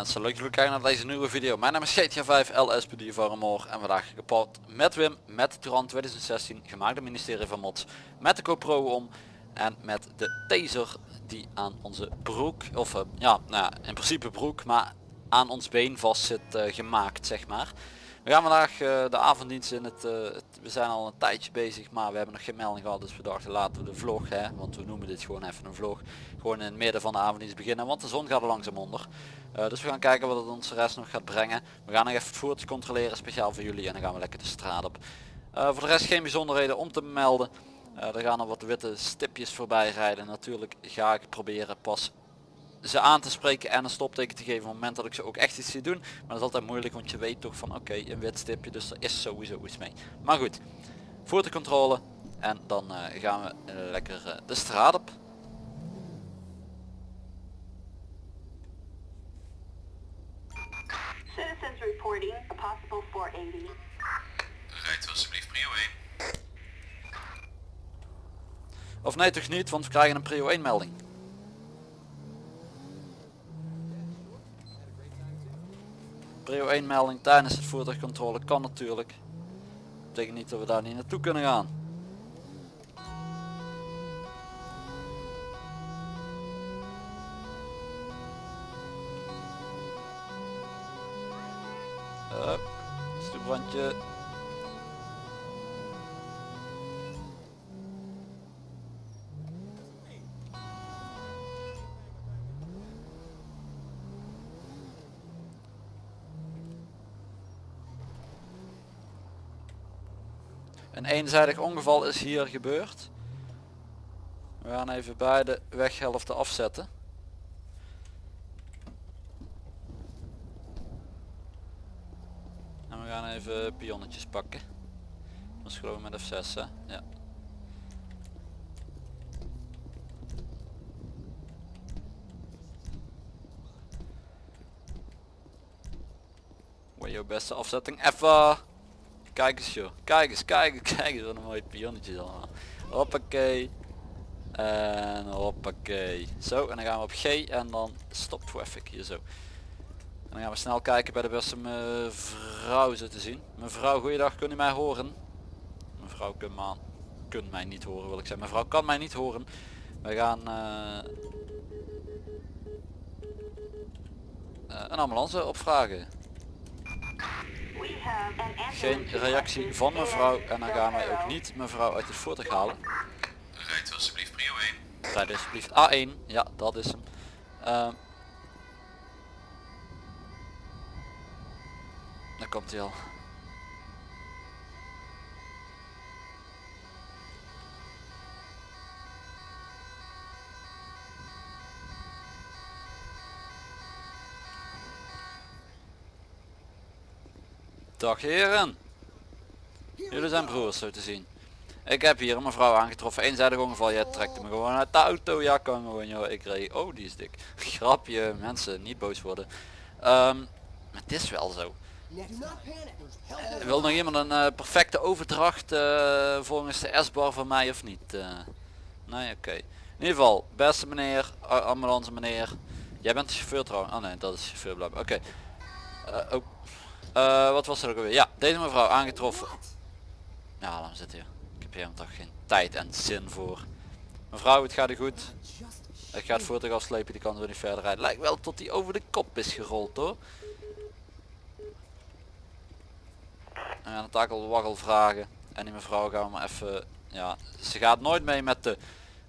mensen, leuk dat jullie kijken naar deze nieuwe video. Mijn naam is GTA 5 LSPD Varmor en vandaag gepakt met Wim, met de Turan 2016, gemaakt door ministerie van Mods, met de GoPro om en met de taser die aan onze broek, of uh, ja, nou ja, in principe broek, maar aan ons been vast zit uh, gemaakt zeg maar. We gaan vandaag uh, de avonddienst in het, het, we zijn al een tijdje bezig maar we hebben nog geen melding gehad dus we dachten laten we de vlog hè, want we noemen dit gewoon even een vlog, gewoon in het midden van de avonddienst beginnen want de zon gaat er langzaam onder. Uh, dus we gaan kijken wat het ons rest nog gaat brengen. We gaan nog even het voertuig controleren speciaal voor jullie en dan gaan we lekker de straat op. Voor de rest geen bijzonderheden om te melden. Er gaan er wat witte stipjes voorbij rijden. Natuurlijk ga ik proberen pas ze aan te spreken en een stopteken te geven op het moment dat ik ze ook echt iets zie doen. Maar dat is altijd moeilijk want je weet toch van oké okay, een wit stipje dus er is sowieso iets mee. Maar goed, voertuigcontrole en dan gaan we lekker de straat op. Citizens reporting a possible 480. Rijdt alsjeblieft prio 1. Of nee toch niet, want we krijgen een prio 1 melding. Prio 1 melding tijdens het voertuigcontrole kan natuurlijk. Dat betekent niet dat we daar niet naartoe kunnen gaan. Hup, stoeprandje. Eenzijdig ongeval is hier gebeurd. We gaan even beide weghelften afzetten. En we gaan even pionnetjes pakken. Dat is gewoon met F6 hè? Ja. Wat jouw beste afzetting? Even. Kijk eens joh. Kijk eens, kijk eens, kijk eens. Wat een mooie pionnetjes allemaal. Hoppakee. En hoppakee. Zo, en dan gaan we op G en dan stop traffic hier zo. En dan gaan we snel kijken bij de beste mevrouw zo te zien. Mevrouw, goeiedag, kunt u mij horen? Mevrouw kunt, man, kunt mij niet horen wil ik zeggen. Mevrouw kan mij niet horen. We gaan uh, uh, een ambulance opvragen. Geen reactie van mevrouw en dan gaan wij ook niet mevrouw uit het voertuig halen. Rijdt alsjeblieft prio 1. Rijd alsjeblieft A1, ja dat is hem. Uh, Daar komt hij al. Dag heren. Jullie zijn broers zo te zien. Ik heb hier een mevrouw aangetroffen. Eenzijdig ongeval. Jij trekt me gewoon uit de auto. Ja kan gewoon joh. Ik reed. Oh die is dik. Grapje. Mensen niet boos worden. Um, het is wel zo. Wil nog iemand een uh, perfecte overdracht uh, volgens de S-bar van mij of niet? Uh, nee, oké. In ieder geval, beste meneer, ambulance meneer. Jij bent de chauffeur trouwens. Oh nee, dat is chauffeur. Oké. Oh. Wat was er ook alweer? Ja, deze mevrouw aangetroffen. Ja, dan zit hier. Ik heb hier toch geen tijd en zin voor. Mevrouw, het gaat er goed. Ik ga het voertuig afslepen, die kan zo niet verder rijden. Lijkt wel tot hij over de kop is gerold hoor. En gaan het takel waggel vragen. En die mevrouw gaan we maar even... Ja, ze gaat nooit mee met de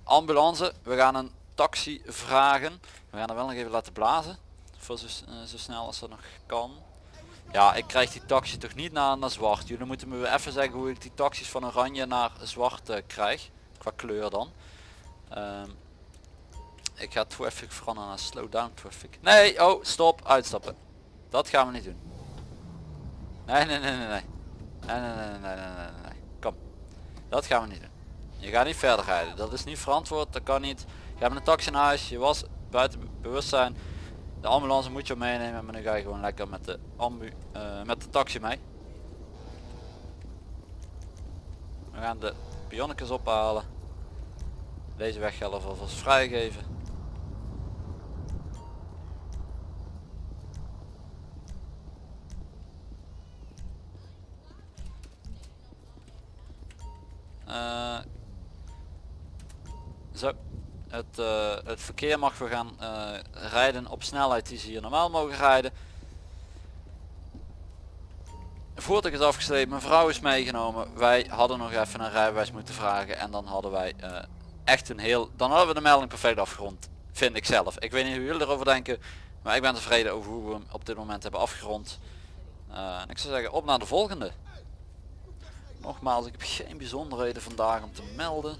ambulance. We gaan een taxi vragen. We gaan er wel nog even laten blazen. Voor zo, uh, zo snel als dat nog kan. Ja, ik krijg die taxi toch niet naar, naar zwart. Jullie moeten me even zeggen hoe ik die taxis van oranje naar zwart uh, krijg. Qua kleur dan. Um, ik ga traffic veranderen naar slow down traffic. Nee, oh, stop, uitstappen. Dat gaan we niet doen. Nee, nee, nee, nee, nee. Nee, nee, nee, nee, nee, nee, nee. Kom. Dat gaan we niet doen. Je gaat niet verder rijden. Dat is niet verantwoord. Dat kan niet. Je hebt een taxi in huis. Je was buiten bewustzijn. De ambulance moet je meenemen, maar nu ga je gewoon lekker met de, ambu eh, met de taxi mee. We gaan de pionnekes ophalen. Deze weg gaan we alvast vrijgeven. Eh, zo. Het, eh, het verkeer mag weer gaan eh, rijden op snelheid die ze hier normaal mogen rijden. Voertuig is afgesleept, mijn vrouw is meegenomen. Wij hadden nog even een rijbewijs moeten vragen en dan hadden wij eh, echt een heel... Dan hadden we de melding perfect afgerond, vind ik zelf. Ik weet niet hoe jullie erover denken, maar ik ben tevreden over hoe we hem op dit moment hebben afgerond. Ik zou zeggen, op naar de volgende. Nogmaals, ik heb geen bijzonderheden vandaag om te melden.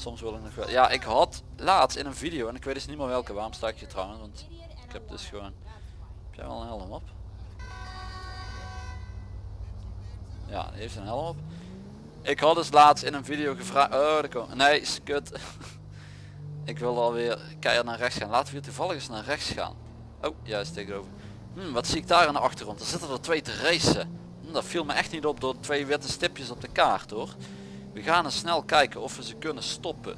Soms wil ik nog wel... Ja, ik had laatst in een video, en ik weet dus niet meer welke, waarom sta ik hier trouwens, want ik heb dus gewoon... Heb jij wel een helm op? Ja, die heeft een helm op. Ik had dus laatst in een video gevraagd... Oh, daar komt... Nee, kut. ik wil alweer keihard naar rechts gaan. Laten we hier toevallig eens naar rechts gaan. Oh, juist tegenover. Hm, wat zie ik daar in de achtergrond? Er zitten er twee te racen. Hm, dat viel me echt niet op door twee witte stipjes op de kaart hoor. We gaan eens snel kijken of we ze kunnen stoppen.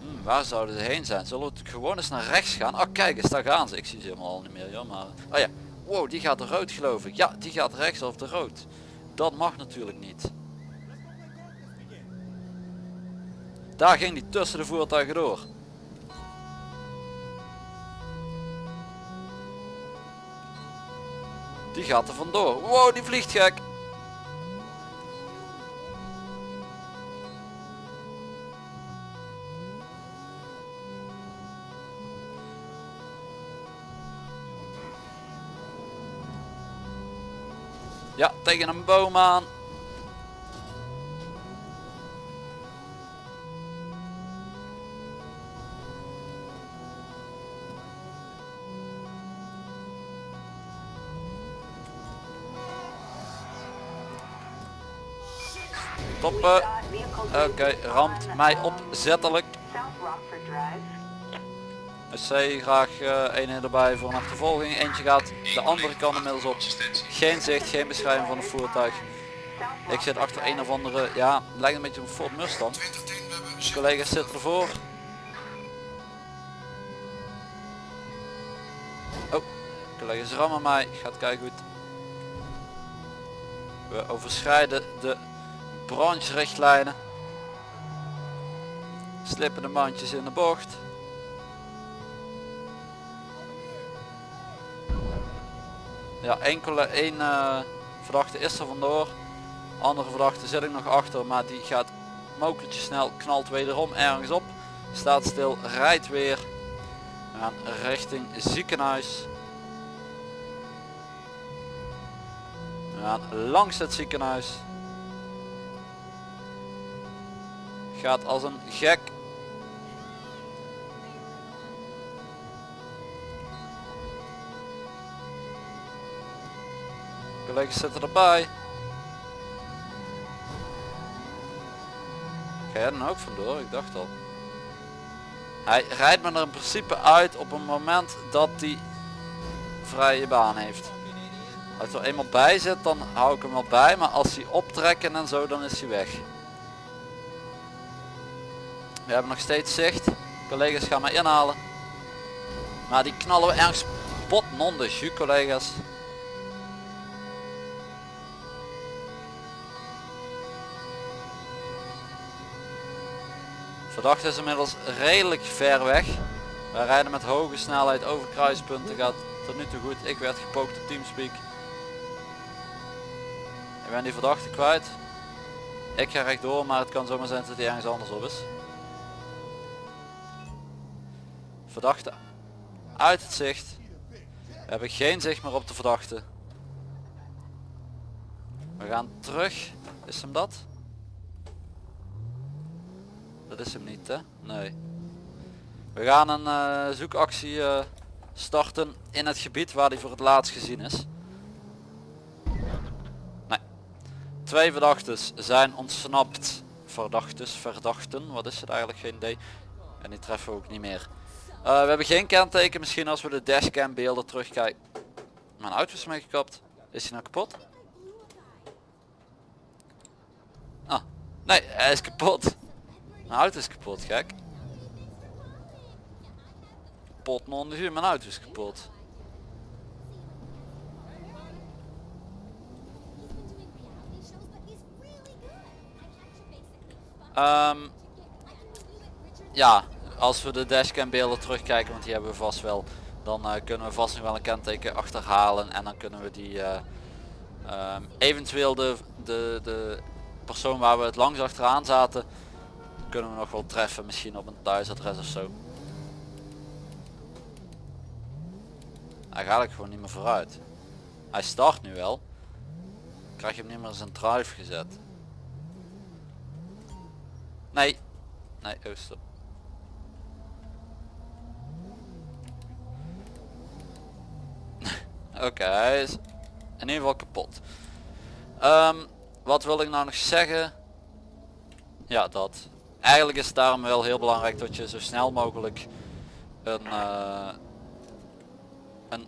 Hm, waar zouden ze heen zijn? Zullen we gewoon eens naar rechts gaan? Oh kijk eens, daar gaan ze. Ik zie ze helemaal al niet meer. Ja, maar... Oh ja, wow, die gaat de rood geloof ik. Ja, die gaat rechts of de rood. Dat mag natuurlijk niet. Daar ging die tussen de voertuigen door. Die gaat er vandoor. Wow, die vliegt gek. Ja, tegen een boom aan. Vehicle Oké, ramt mij opzettelijk. SC graag uh, een erbij voor een achtervolging. Eentje gaat de andere kant inmiddels op. Geen zicht, geen beschrijving van het voertuig. Ik zit achter een of andere, ja, lijkt een beetje op een Ford Mustang. 20 10, we hebben De collega's zitten ervoor. Oh, collega's rammen mij. Gaat kijken goed. We overschrijden de brancherichtlijnen. Slippen de mandjes in de bocht. Ja, enkele, één eh, verdachte is er vandoor. Andere verdachte zit ik nog achter, maar die gaat mokertje snel, knalt wederom ergens op. Staat stil, rijdt weer. We richting ziekenhuis. We gaan langs het ziekenhuis. Gaat als een gek. Collega's zitten erbij. Ga jij dan ook vandoor? Ik dacht al. Hij rijdt me er in principe uit op een moment dat hij vrije baan heeft. Als er eenmaal bij zit, dan hou ik hem wel bij. Maar als hij optrekken en zo, dan is hij weg. We hebben nog steeds zicht. Collega's gaan mij inhalen. Maar die knallen we ergens bot non collega's. Verdachte is inmiddels redelijk ver weg. Wij rijden met hoge snelheid over kruispunten. Gaat tot nu toe goed. Ik werd gepookt op Teamspeak. Ik ben die verdachte kwijt. Ik ga rechtdoor, maar het kan zomaar zijn dat hij ergens anders op is. Verdachte uit het zicht. We hebben geen zicht meer op de verdachte. We gaan terug. Is hem dat? Dat is hem niet hè? Nee. We gaan een eh, zoekactie eh, starten in het gebied waar hij voor het laatst gezien is. Nee. Twee verdachtes zijn ontsnapt. Verdachtes, verdachten, wat is het eigenlijk? Geen idee. En die treffen we ook niet meer. Eh, we hebben geen kenteken, misschien als we de dashcam beelden terugkijken. Mijn auto is mee gekapt. Is hij nou kapot? Ah, nee, hij is kapot. Mijn auto is kapot, gek. Pot non de mijn auto is kapot. Ehm, ja, als we de dashcam beelden terugkijken, want die hebben we vast wel, dan eh, kunnen we vast nog wel een kenteken achterhalen en dan kunnen we die eh, ehm, eventueel de, de, de persoon waar we het langs achteraan zaten, kunnen we nog wel treffen, misschien op een thuisadres of zo. Hij gaat ik gewoon niet meer vooruit. Hij start nu wel. Krijg je hem niet meer zijn drive gezet. Nee. Nee, oh stop. Oké, hij is in ieder geval kapot. Ehm, wat wil ik nou nog zeggen? Ja, dat. Eigenlijk is het daarom wel heel belangrijk dat je zo snel mogelijk een, uh, een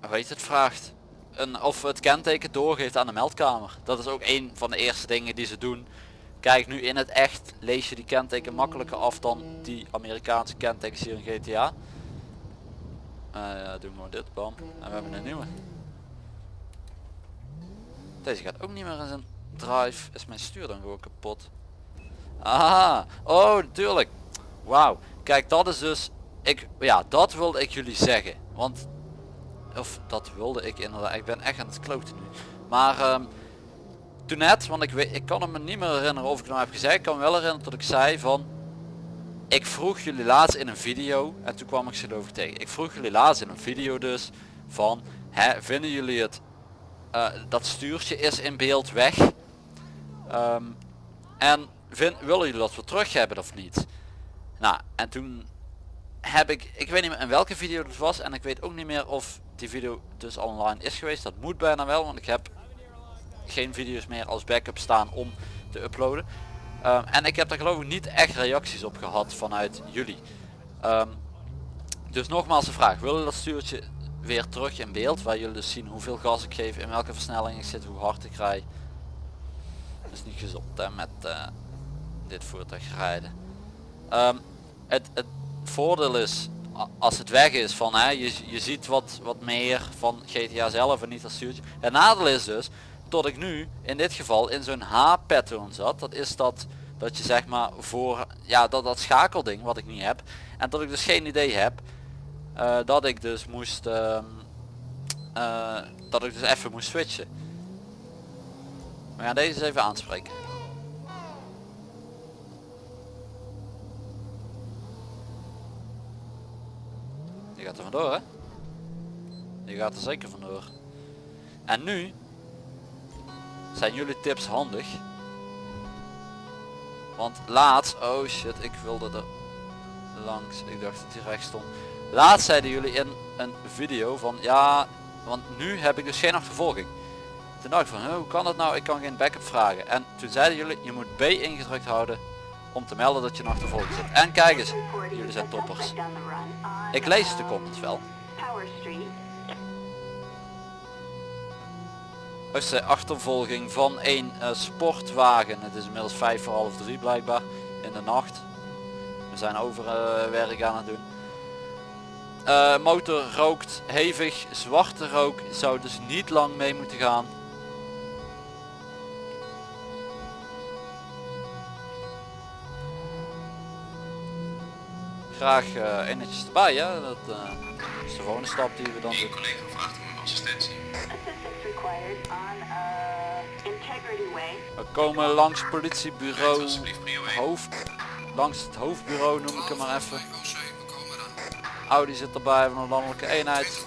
het, vraagt. Een, of het kenteken doorgeeft aan de meldkamer. Dat is ook een van de eerste dingen die ze doen. Kijk, nu in het echt lees je die kenteken makkelijker af dan die Amerikaanse kentekens hier in GTA. Uh, ja, doen we dit, bam. En we hebben een nieuwe. Deze gaat ook niet meer in zijn drive. Is mijn stuur dan gewoon kapot? Aha, oh natuurlijk. Wauw, kijk dat is dus, ik, ja dat wilde ik jullie zeggen. Want, of dat wilde ik inderdaad, ik ben echt aan het kloten nu. Maar um, toen net, want ik, weet, ik kan me niet meer herinneren of ik nou heb gezegd. Ik kan me wel herinneren dat ik zei van, ik vroeg jullie laatst in een video, en toen kwam ik ze over tegen. Ik vroeg jullie laatst in een video dus, van, hè, vinden jullie het, uh, dat stuurtje is in beeld weg? Um, en vind, willen jullie dat we terug hebben of niet? Nou, en toen heb ik, ik weet niet meer in welke video het was en ik weet ook niet meer of die video dus online is geweest. Dat moet bijna wel, want ik heb geen video's meer als backup staan om te uploaden. Um, en ik heb daar geloof ik niet echt reacties op gehad vanuit jullie. Um, dus nogmaals de vraag, willen dat stuurtje weer terug in beeld, waar jullie dus zien hoeveel gas ik geef, in welke versnelling ik zit, hoe hard ik rij. Dat is niet gezond hè, met uh, dit voertuig rijden. Um, het, het voordeel is als het weg is van hè, je, je ziet wat, wat meer van GTA zelf en niet als stuurtje. Het nadeel is dus tot ik nu in dit geval in zo'n H-pattern zat. Dat is dat dat je zeg maar voor ja dat, dat schakelding wat ik niet heb. En dat ik dus geen idee heb uh, dat ik dus moest uh, uh, dat ik dus even moest switchen. We gaan deze eens even aanspreken. Er vandoor hè? Die gaat er zeker vandoor. En nu zijn jullie tips handig. Want laatst, oh shit, ik wilde er langs, ik dacht dat hij rechts stond. Laatst zeiden jullie in een video van ja, want nu heb ik dus geen achtervolging. Toen dacht ik van, hoe kan dat nou, ik kan geen backup vragen. En toen zeiden jullie, je moet B ingedrukt houden om te melden dat je een achtervolging zit. En kijk eens, jullie zijn toppers. Ik lees de comments wel. is de achtervolging van een uh, sportwagen. Het is inmiddels vijf voor half drie blijkbaar in de nacht. We zijn overwerk uh, aan het doen. Uh, motor rookt hevig, zwarte rook zou dus niet lang mee moeten gaan. Graag uh, eenetjes erbij, hè? dat uh, is de volgende stap die we dan doen. collega vraagt om assistentie. We komen langs politiebureau hoofd, langs het hoofdbureau noem ik hem maar even. Audi zit erbij van een landelijke eenheid.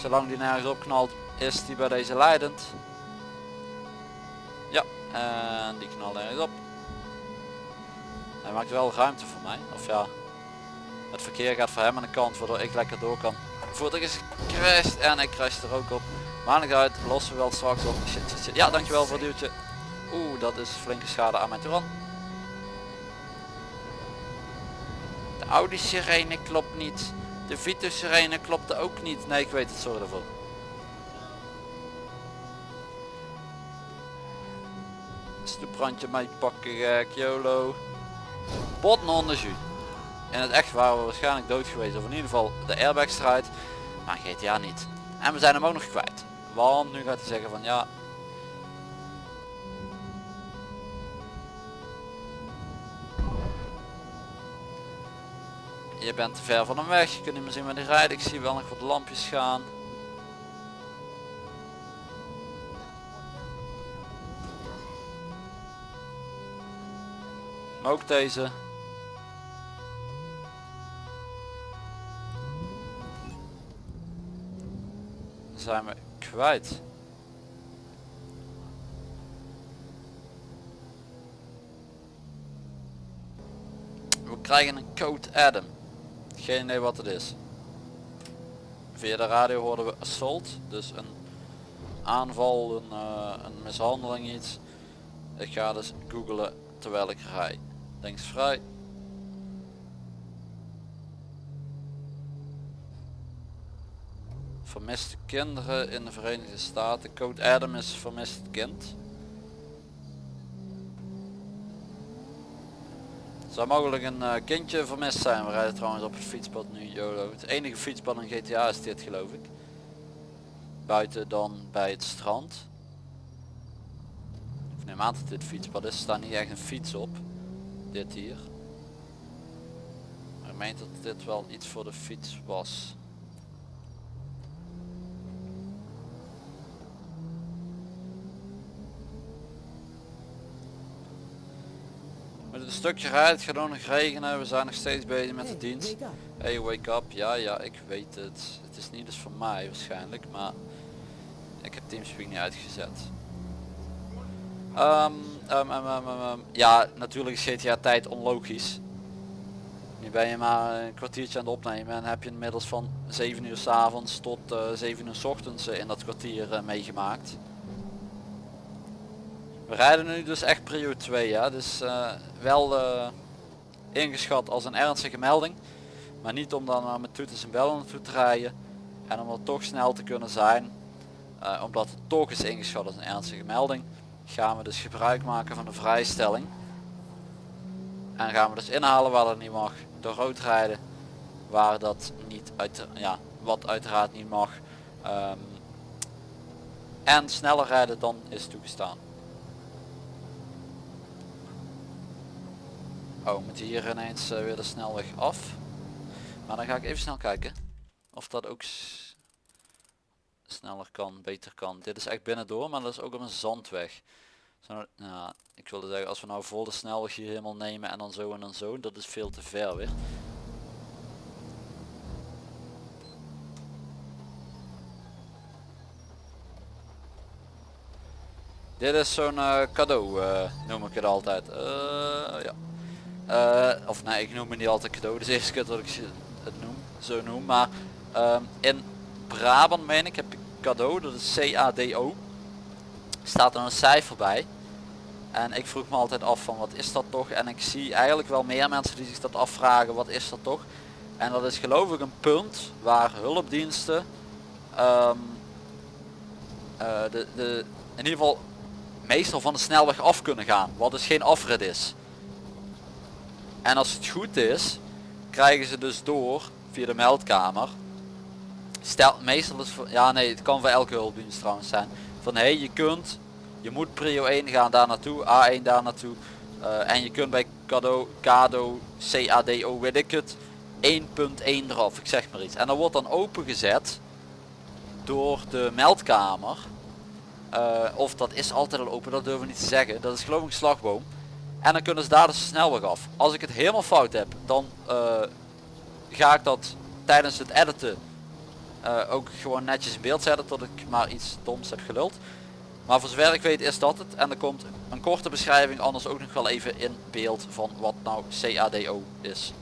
Zolang die nergens opknalt is die bij deze leidend. Ja, en die knalt ergens op. Hij maakt wel ruimte voor mij. Of ja, het verkeer gaat voor hem aan de kant waardoor ik lekker door kan. Voertuig is gecrashed en ik crash er ook op. Maar niet uit, lossen we wel straks op. Shit. Ja, dankjewel voor het duwtje. Oeh, dat is flinke schade aan mijn Touran. De Audi sirene klopt niet. De Vito sirene klopte ook niet. Nee, ik weet het, sorry daarvoor. Stoeprandje mee pakken gek, YOLO. Botten onder je. In het echt waren we waarschijnlijk dood geweest. Of in ieder geval de airbag strijd. Maar GTA niet. En we zijn hem ook nog kwijt. Want nu gaat hij zeggen van ja... Je bent te ver van hem weg. Je kunt niet meer zien waar hij rijdt. Ik zie wel nog wat lampjes gaan. Ook deze. Zijn we kwijt. We krijgen een code Adam. Geen idee wat het is. Via de radio hoorden we assault. Dus een aanval, een, eh, een mishandeling iets. Ik ga dus googlen terwijl ik rij. Links. Vermiste kinderen in de Verenigde Staten. Code Adam is vermist kind. Zou mogelijk een eh, kindje vermist zijn. We rijden trouwens op het fietspad nu YOLO. Het enige fietspad in GTA is dit geloof ik. Buiten dan bij het strand. Ik neem aan dat dit fietspad is. Er staat niet echt een fiets op. Dit hier. Maar ik meen dat dit wel iets voor de fiets was. Met een stukje rijden, het gaat ook nog regenen, we zijn nog steeds bezig met de dienst. Hey, wake up. Ja, ja, ik weet het. Het is niet dus voor mij waarschijnlijk, maar ik heb Teamspeak niet uitgezet. Ehm, ehm, ehm, ehm, ja, natuurlijk is GTA tijd onlogisch. Nu ben je maar een kwartiertje aan het opnemen en heb je inmiddels van 7 uur s avonds tot eh 7 uur s ochtends eh, in dat kwartier eh, meegemaakt. We rijden nu dus echt prio 2 ja, dus wel ingeschat als een ernstige melding. Maar niet om dan uh, met toeters en bellen naartoe te rijden. En om er toch snel te kunnen zijn. omdat het toch is ingeschat als een ernstige melding. Gaan we dus gebruik maken van de vrijstelling. En gaan we dus inhalen waar dat niet mag. Door rood rijden waar dat niet uit, ja, wat uiteraard niet mag. Ehm, en sneller rijden dan is toegestaan. Oh, moet hier ineens eh, weer de snelweg af. Maar dan ga ik even snel kijken of dat ook sneller kan, beter kan. Dit is echt binnendoor, maar dat is ook op een zandweg. Nou, ik wilde zeggen, als we nou vol de snelweg hier helemaal nemen en dan zo en dan zo, dat is veel te ver weer. Dit is zo'n eh, cadeau, eh, noem ik het altijd. Eh, ja. Of nee, ik noem het niet altijd cadeau. Is de eerste keer dat ik het noem, zo noem. Maar ehm, in Brabant meen ik heb ik cadeau, dat is C-A-D-O. Staat er een cijfer bij. En ik vroeg me altijd af van wat is dat toch? En ik zie eigenlijk wel meer mensen die zich dat afvragen, wat is dat toch? En dat is geloof ik een punt waar hulpdiensten ehm, eh, de, de, in ieder geval meestal van de snelweg af kunnen gaan. Wat dus geen afrit is. En als het goed is, krijgen ze dus door via de meldkamer. Stel, meestal is voor, ja nee, het kan voor elke hulpdienst trouwens zijn. Van hé, hey, je kunt, je moet prio 1 gaan daar naartoe, A1 daar naartoe. eh, en je kunt bij Cado, Cado, CADO, weet ik het, 1.1 eraf, ik zeg maar iets. En dat wordt dan opengezet door de meldkamer. Eh, of dat is altijd al open, dat durven we niet te zeggen. Dat is geloof ik een slagboom. En dan kunnen ze daar dus snelweg af. Als ik het helemaal fout heb, dan eh, ga ik dat tijdens het editen eh, ook gewoon netjes in beeld zetten tot ik maar iets doms heb geluld. Maar voor zover ik weet is dat het. En er komt een korte beschrijving anders ook nog wel even in beeld van wat nou CADO is.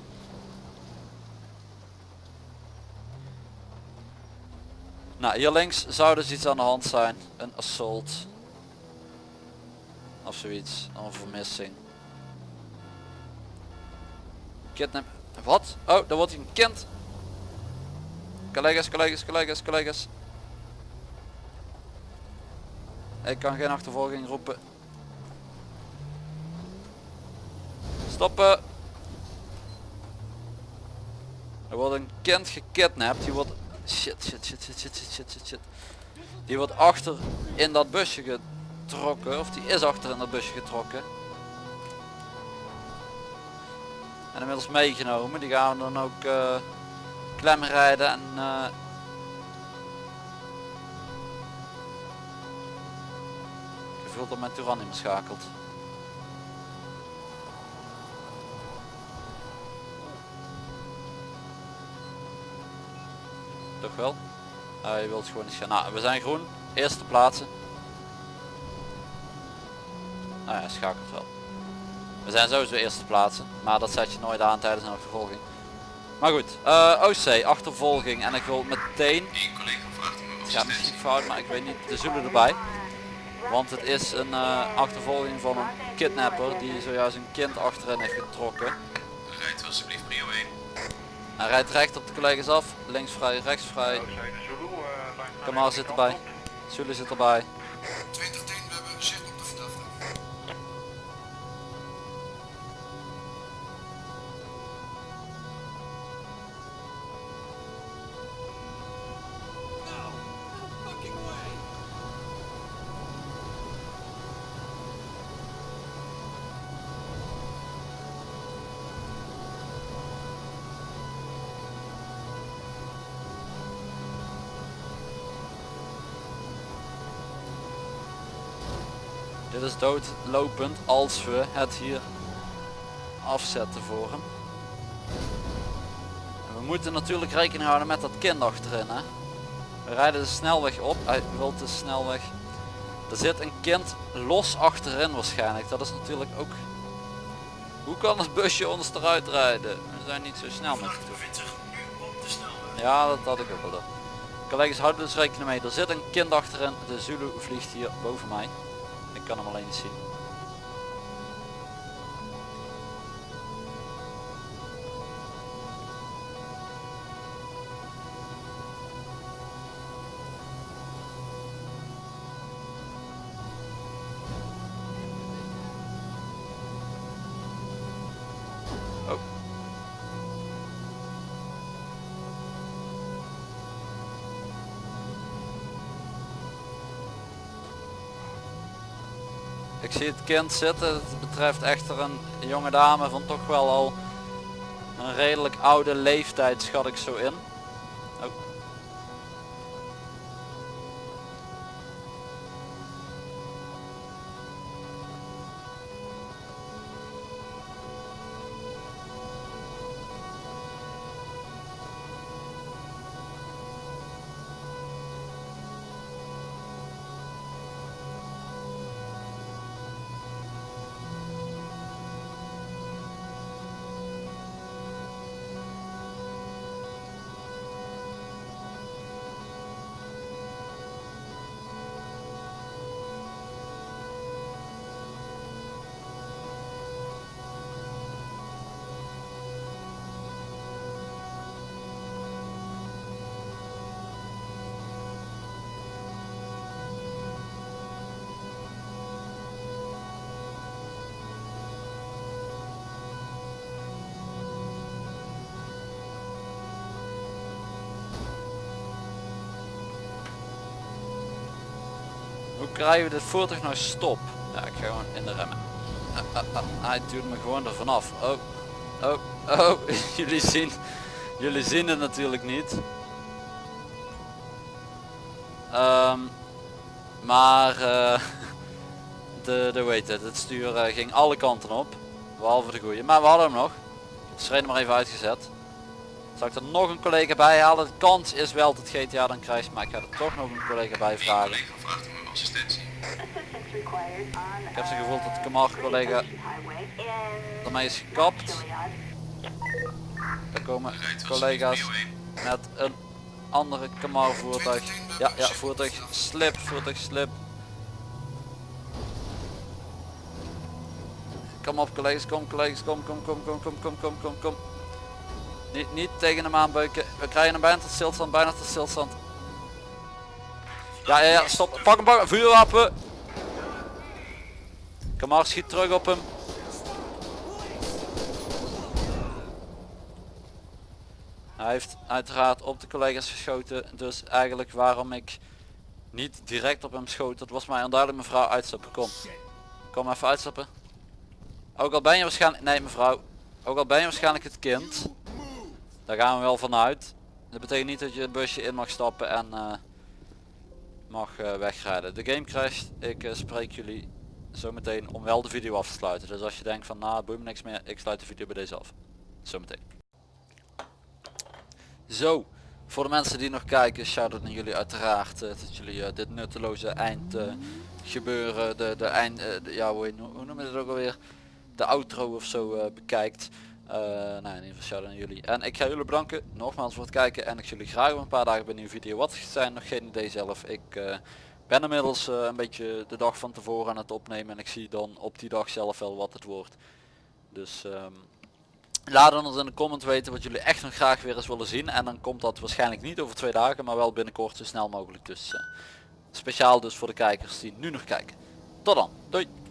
Nou, hier links zou dus iets aan de hand zijn. Een assault. Of zoiets. Een vermissing. Kidnap. Wat? Oh, daar wordt hij een kind. Collega's, collega's, collega's, collega's. Ik kan geen achtervolging roepen. Stoppen. Er wordt een kind gekidnapt. Die wordt... Shit, shit, shit, shit, shit, shit, shit, shit. Die wordt achter in dat busje getrokken. Of die is achter in dat busje getrokken. En inmiddels meegenomen. Die gaan we dan ook... Eh, klem rijden en eh, gevuld op mijn Touran ingeschakeld. Toch wel? Hij wil het gewoon niet gaan. Nou, we zijn groen. Eerste plaatsen. Nou ja, schakelt wel. We zijn sowieso eerste plaatsen. Maar dat zet je nooit aan tijdens een achtervolging. Maar goed. eh OC, achtervolging. En ik wil meteen... Eén collega vraagt om Het gaat misschien fout, maar ik weet niet de zullen erbij. Want het is een eh, achtervolging van een kidnapper die zojuist een kind achterin heeft getrokken. Rijdt alsjeblieft prio 1. Hij rijdt recht op de collega's af. Links vrij, rechts vrij. Kamal zit erbij. Zulu zit erbij. Dit is doodlopend als we het hier afzetten voor hem. We moeten natuurlijk rekening houden met dat kind achterin. Hè? We rijden de snelweg op. Hij wil de snelweg. Er zit een kind los achterin waarschijnlijk. Dat is natuurlijk ook... Hoe kan het busje ons eruit rijden? We zijn niet zo snel met het. Ja, dat had ik ook wel. Collega's houden dus rekening mee. Er zit een kind achterin. De Zulu vliegt hier boven mij. Ik kan hem alleen zien. Ik zie het kind zitten. Het betreft echter een jonge dame van toch wel al een redelijk oude leeftijd schat ik zo in. Krijgen we dit voertuig nou stop? Ja, ik ga gewoon in de remmen. Ah, ah, ah, hij duwt me gewoon er vanaf. Oh, oh, oh. jullie zien, jullie zien het natuurlijk niet. Ehm, maar eh, de, de weet het, het stuur eh, ging alle kanten op. Behalve de goede. Maar we hadden hem nog. Dus reden maar even uitgezet. Zal ik er nog een collega bij halen? De kans is wel dat GTA dan krijgt, maar ik ga er toch nog een collega bij vragen. Ik heb uh, gevoel dat de Kamar collega Highway in ermee is gekapt. Er komen collega's alsjeblieft prio 1. met een andere Kamar voertuig. Ja, ja, voertuig slip, voertuig slip. Kom op collega's, kom collega's, kom, kom, kom, kom, kom, kom, kom, kom, kom. Niet, niet tegen hem aanbeuken. We krijgen hem bijna tot stilstand, bijna tot stilstand. Ja, ja, ja, stop. Pak hem, pak. Vuurwapen. Kamar schiet terug op hem. Hij heeft uiteraard op de collega's geschoten. Dus eigenlijk waarom ik niet direct op hem schoot. Dat was mij onduidelijk mevrouw uitstappen. Kom. Kom even uitstappen. Ook al ben je waarschijnlijk... Nee mevrouw. Ook al ben je waarschijnlijk het kind. Daar gaan we wel vanuit. Dat betekent niet dat je het busje in mag stappen en eh, mag eh, wegrijden. De game crasht. Ik eh, spreek jullie zometeen om wel de video af te sluiten. Dus als je denkt van nou boeit me niks meer. Ik sluit de video bij deze af. Zometeen. Zo. Voor de mensen die nog kijken, shout-out naar jullie uiteraard. eh, dat jullie dit nutteloze eind gebeuren, de, de eind, de, ja hoe, noem je het ook alweer? De outro of zo bekijkt. Eh nou in ieder geval shout-out naar jullie. En ik ga jullie bedanken nogmaals voor het kijken en ik zie jullie graag een paar dagen bij een nieuwe video. Wat zijn, nog geen idee zelf. Ik eh, ben inmiddels eh, een beetje de dag van tevoren aan het opnemen en ik zie dan op die dag zelf wel wat het wordt. Dus ehm, laat ons in de comment weten wat jullie echt nog graag weer eens willen zien. En dan komt dat waarschijnlijk niet over twee dagen, maar wel binnenkort zo snel mogelijk. Dus speciaal dus voor de kijkers die nu nog kijken. Tot dan. Doei.